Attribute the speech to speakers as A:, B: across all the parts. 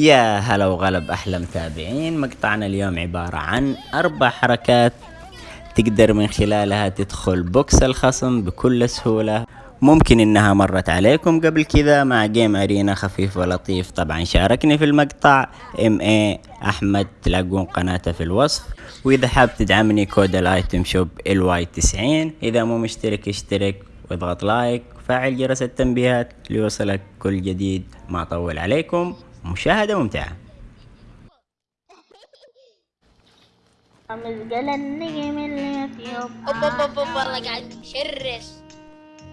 A: يا هلا وغلب أحلى متابعين. مقطعنا اليوم عبارة عن أربع حركات تقدر من خلالها تدخل box الخصم بكل سهولة. ممكن إنها مرت عليكم قبل كذا مع جيم أرينا خفيف ولطيف. طبعا شاركني في المقطع. MA أحمد تلاقون قناته في الوصف. وإذا حاب تدعمني كود ال item shop LY 90 إذا مو مشترك اشترك واضغط like. وفعل جرس التنبيهات ليوصلك كل جديد. ما أطول عليكم. مشاهدة ممتعة
B: مزقل النجم في
C: اوب اوب اوب والله قاعد مشرس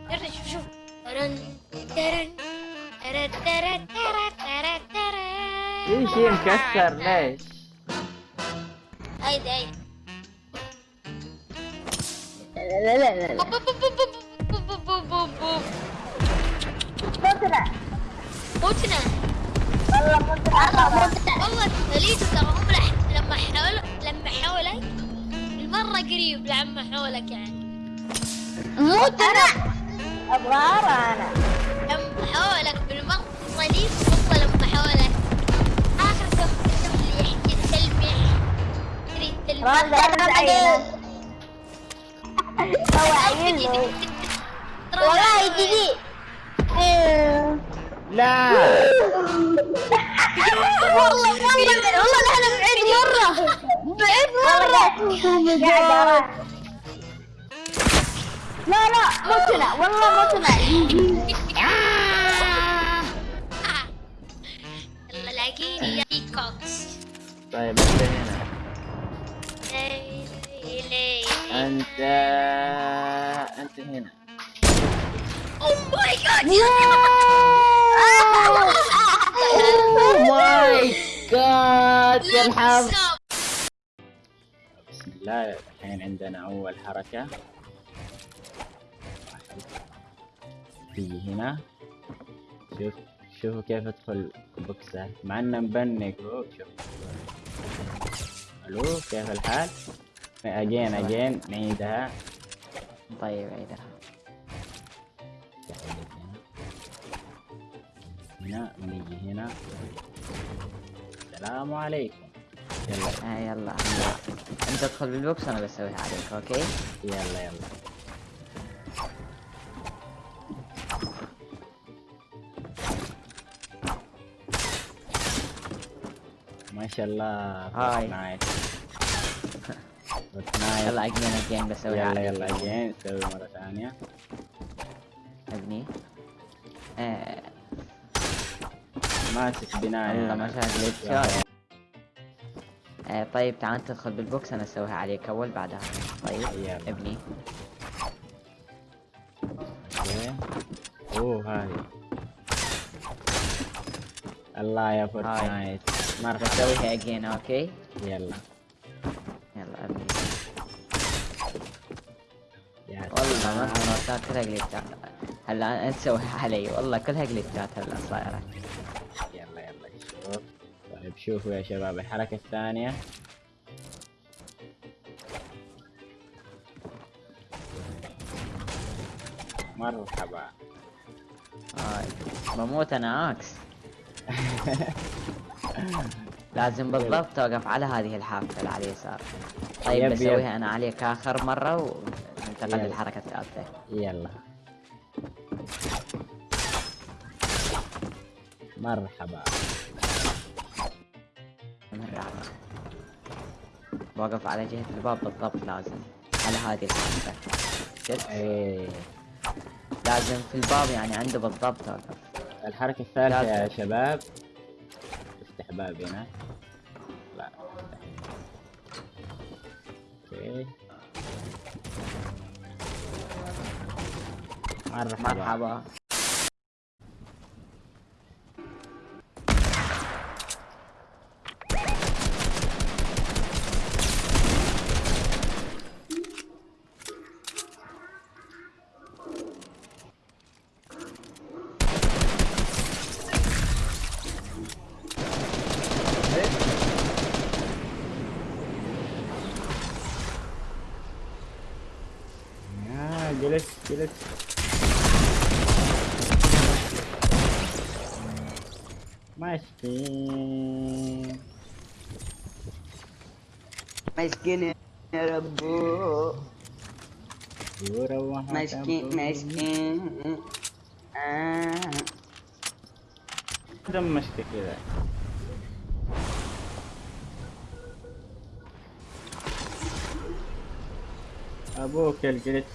C: شرس شوف شوف ترن ترن ترن ترن ترن ترن
D: مكسر ليش؟
C: هيدا هيدا
B: لا لا لا لا
C: اوب اوب
B: والله
C: ليش ترى هم لما حولك لما حولك المرة قريب لما حولك يعني.
B: مو ترى أبغى أنا.
C: لما حولك بالمرة ليش والله لما حولك. آخر كم اللي يحكي تلميح تريد تلميح.
B: هو عينه جديد.
D: لا.
B: والله والله نحن بعيد مرة. بعيد قاعد لا لا موتنا والله موتنا
C: يلا لاقيني يا بيكوكس
D: طيب أنت هنا. أنت أنت هنا.
C: oh my god
D: oh my god يا الحظ بسم الله الحين عندنا أول حركة. تيجي هنا. شوف شوفوا كيف ادخل بوكسات مع إنه مبنك شوف. ألو كيف الحال؟ again again نعيدها.
E: طيب عيدها
D: هنا ونيجي هنا. السلام عليكم. يلا.
E: آه يلا. انت ادخل بال box وأنا بسويها عليك okay؟
D: يلا يلا. ما شاء الله
E: هاي.
D: فورتنايت
E: يلا اجين اجين بسويها
D: يلا يلا جين نسوي مرة ثانية.
E: أبني. آه.
D: ماسك أنا.
E: ما شاء جلتشات آه طيب تعال تدخل بالبوكس أنا أسويها عليك أول بعدها. طيب
D: يلا.
E: ابني.
D: أوه هاي. الله يا فورتنايت. مرحبا
E: بسويها again okay.
D: يلا.
E: يلا ابني. والله. ما مرات كلها هلا أنت تسويها علي. والله كلها جلتشات هلا
D: صايرة. شوفوا يا شباب الحركة الثانية. مرحبا.
E: هاي بموت أنا عكس لازم بالضبط توقف على هذه الحافة اللي على اليسار طيب
D: يب، يب.
E: بسويها أنا عليك آخر مرة وننتقل. للحركة الثالثة.
D: يلا. مرحبا.
E: رابع واقف على جهة الباب بالضبط لازم. على هذه الحافة شفت؟
D: إيه.
E: لازم في الباب يعني عنده بالضبط توقف
D: الحركة الثالثة يا. شباب. افتح باب هنا. لا افتح. أوكي. مرحبا
E: مرحبا.
D: جلس مسكين
F: مسكين يا ربو
D: وروح
F: مسكين مسكين آه.
D: دمشت كذا ابوك الجلتش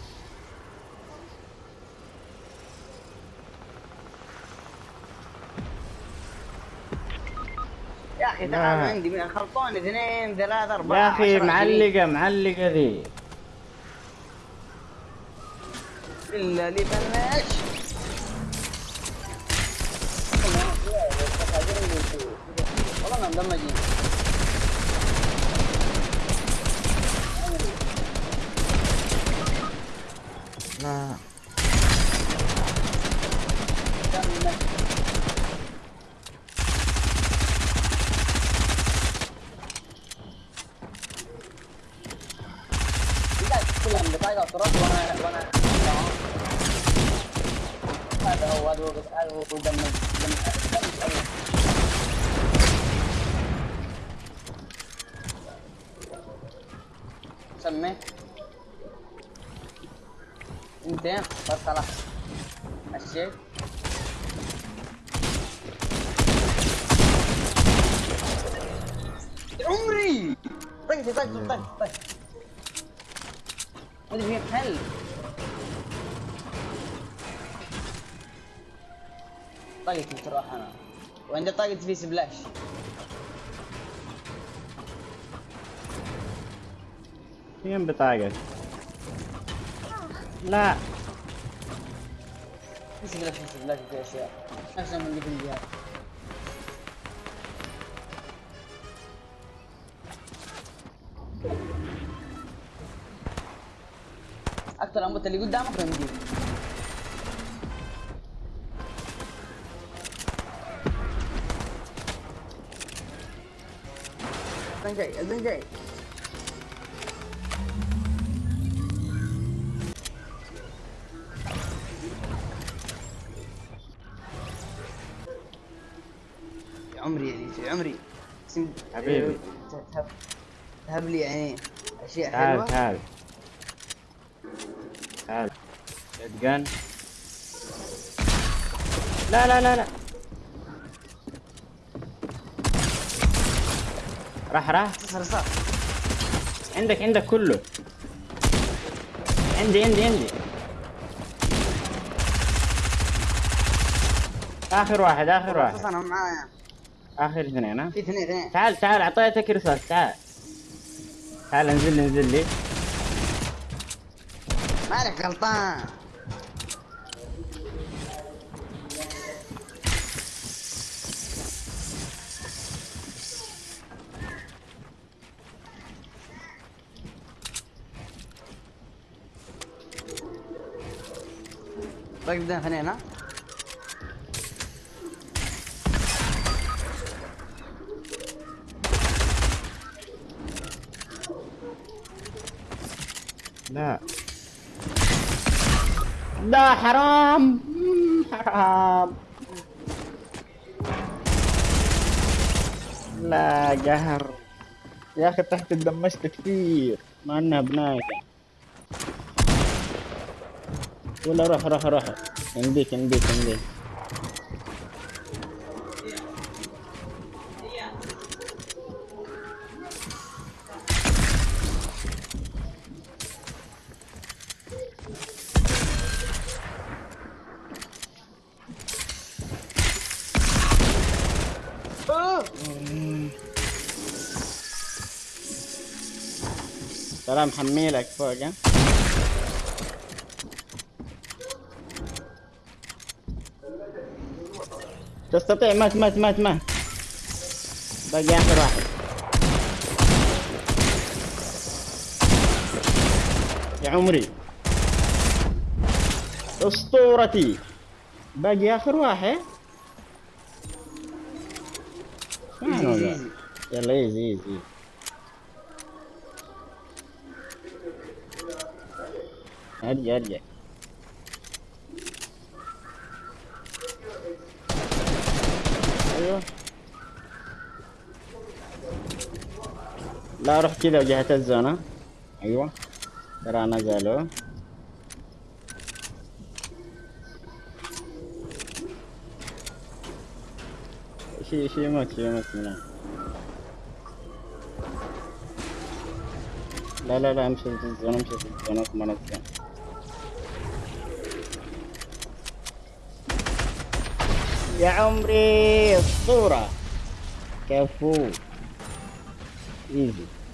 F: أخي
D: لا.
F: تعال عندي من خلطون اثنين ثلاثة أربعة
D: يا أخي
F: عشرة،
D: معلقة معلقة ذي.
F: إلا لي بلاش والله مدمجين
D: لا
F: هو هذا هو دم دم سمي انتين بس خلاص مشيت يا عمري طيب طيب طيب طيب طيب هذه فيها حل طاقتي تروح أنا. وعندي طاقة في سبلاش
D: فين بطاقة. لا.
F: في سبلاش في سبلاش في أشياء. نفس من اللي في الجهاز. أكثر أموت اللي قدامك بنجيب اذن جاي اذن جاي. عمري يا عمري.
D: حبيبي.
F: تهب تهب لي يعني أشياء
D: تعال
F: حلوة.
D: تعال. تعال. شتقن لا لا لا لا. راح راح. عندك عندك كله. عندي عندي عندي. آخر واحد
F: آخر
D: واحد.
F: أنا معايا.
D: آخر اثنين ها؟
F: في اثنين اثنين.
D: تعال تعال أعطيتك رصاص تعال. تعال انزل لي انزل لي.
F: مالك غلطان؟ بدنا اثنين ها
D: لا. لا حرام. حرام. لا قهر يا أخي تحت دمشت كثير. مع إنها بناية. ولا روح روح روح. عنديك عنديك عنديك ترى محميلك فوق ها؟ تستطيع. مات مات مات مات. باقي آخر واحد. يا عمري. أسطورتي. باقي آخر واحد. يلا إيزي إيزي. أرجع أرجع أيوه لا روح كذا جهة الزونة. أيوه. ترى نزلوا شي شي يموت شي يموت من. لا لا لا امشي في الزونة امشي في الزونة ما نزل يا عمري الصورة. كفو. ايزي